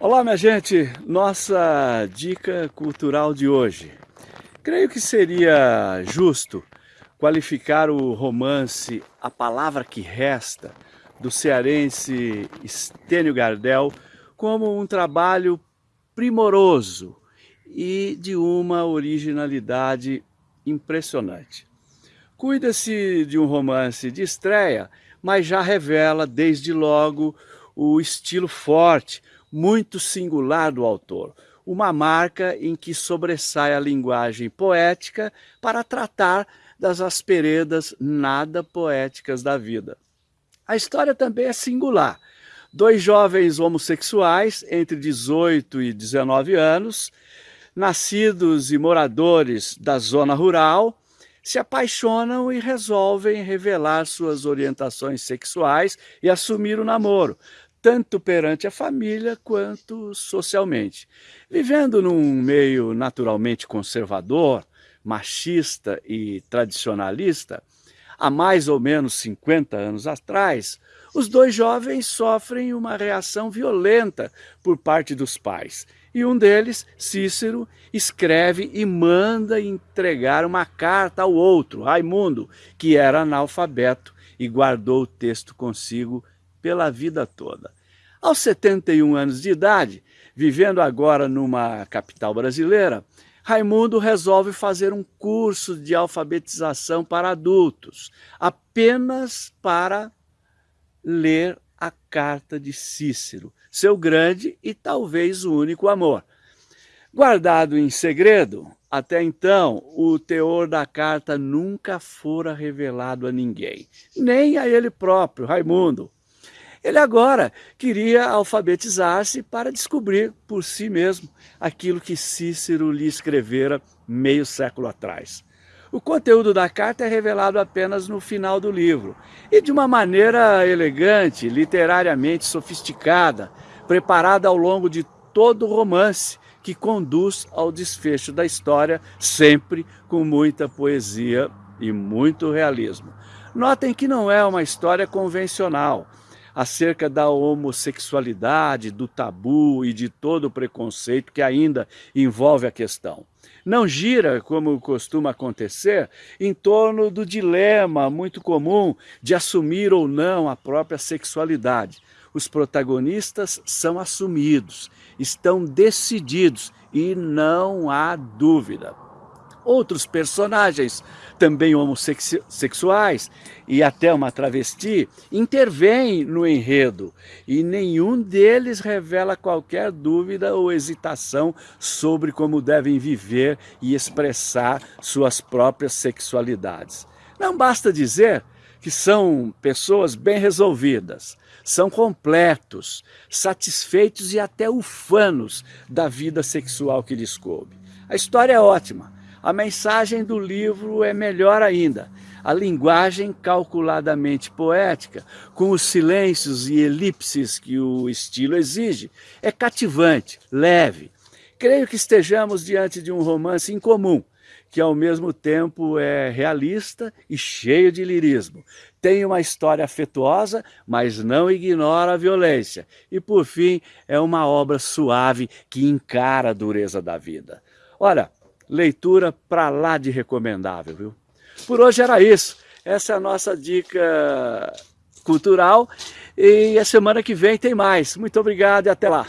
Olá, minha gente! Nossa dica cultural de hoje. Creio que seria justo qualificar o romance A Palavra que Resta, do cearense Estênio Gardel, como um trabalho primoroso e de uma originalidade impressionante. Cuida-se de um romance de estreia, mas já revela desde logo o estilo forte, muito singular do autor, uma marca em que sobressai a linguagem poética para tratar das asperedas nada poéticas da vida. A história também é singular. Dois jovens homossexuais, entre 18 e 19 anos, nascidos e moradores da zona rural, se apaixonam e resolvem revelar suas orientações sexuais e assumir o namoro, tanto perante a família quanto socialmente. Vivendo num meio naturalmente conservador, machista e tradicionalista, há mais ou menos 50 anos atrás, os dois jovens sofrem uma reação violenta por parte dos pais. E um deles, Cícero, escreve e manda entregar uma carta ao outro, Raimundo, que era analfabeto e guardou o texto consigo pela vida toda. Aos 71 anos de idade, vivendo agora numa capital brasileira, Raimundo resolve fazer um curso de alfabetização para adultos, apenas para ler a carta de Cícero, seu grande e talvez único amor. Guardado em segredo, até então, o teor da carta nunca fora revelado a ninguém, nem a ele próprio, Raimundo. Ele agora queria alfabetizar-se para descobrir por si mesmo aquilo que Cícero lhe escrevera meio século atrás. O conteúdo da carta é revelado apenas no final do livro, e de uma maneira elegante, literariamente sofisticada, preparada ao longo de todo o romance, que conduz ao desfecho da história, sempre com muita poesia e muito realismo. Notem que não é uma história convencional, acerca da homossexualidade, do tabu e de todo o preconceito que ainda envolve a questão. Não gira, como costuma acontecer, em torno do dilema muito comum de assumir ou não a própria sexualidade. Os protagonistas são assumidos, estão decididos e não há dúvida outros personagens, também homossexuais e até uma travesti, intervêm no enredo e nenhum deles revela qualquer dúvida ou hesitação sobre como devem viver e expressar suas próprias sexualidades. Não basta dizer que são pessoas bem resolvidas, são completos, satisfeitos e até ufanos da vida sexual que lhes coube. A história é ótima, a mensagem do livro é melhor ainda. A linguagem calculadamente poética, com os silêncios e elipses que o estilo exige, é cativante, leve. Creio que estejamos diante de um romance incomum, que ao mesmo tempo é realista e cheio de lirismo. Tem uma história afetuosa, mas não ignora a violência. E por fim, é uma obra suave que encara a dureza da vida. Ora, leitura para lá de recomendável, viu? Por hoje era isso. Essa é a nossa dica cultural e a semana que vem tem mais. Muito obrigado e até lá.